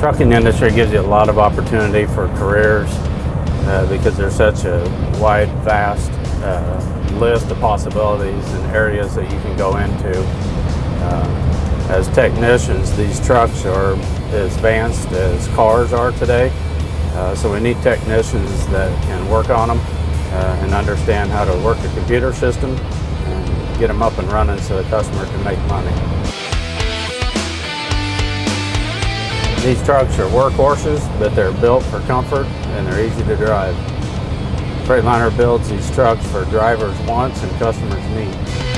trucking industry gives you a lot of opportunity for careers uh, because there's such a wide, vast uh, list of possibilities and areas that you can go into. Uh, as technicians, these trucks are as advanced as cars are today, uh, so we need technicians that can work on them uh, and understand how to work a computer system and get them up and running so the customer can make money. These trucks are workhorses, but they're built for comfort and they're easy to drive. Freightliner builds these trucks for drivers' wants and customers' needs.